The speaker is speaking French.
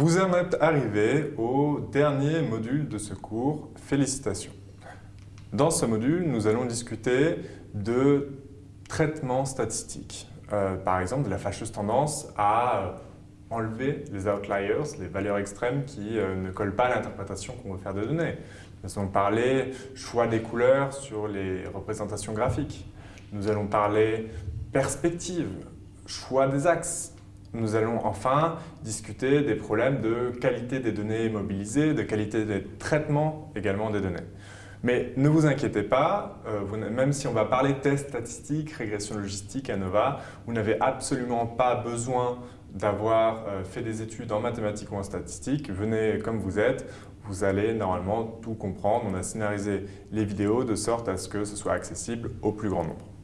Vous êtes arrivé au dernier module de ce cours. Félicitations. Dans ce module, nous allons discuter de traitement statistique. Euh, par exemple, de la fâcheuse tendance à enlever les outliers, les valeurs extrêmes qui euh, ne collent pas à l'interprétation qu'on veut faire des données. Nous allons parler choix des couleurs sur les représentations graphiques. Nous allons parler perspective, choix des axes, nous allons enfin discuter des problèmes de qualité des données mobilisées, de qualité des traitements également des données. Mais ne vous inquiétez pas, euh, même si on va parler tests statistiques, régression logistique, ANOVA, vous n'avez absolument pas besoin d'avoir euh, fait des études en mathématiques ou en statistiques. Venez comme vous êtes, vous allez normalement tout comprendre. On a scénarisé les vidéos de sorte à ce que ce soit accessible au plus grand nombre.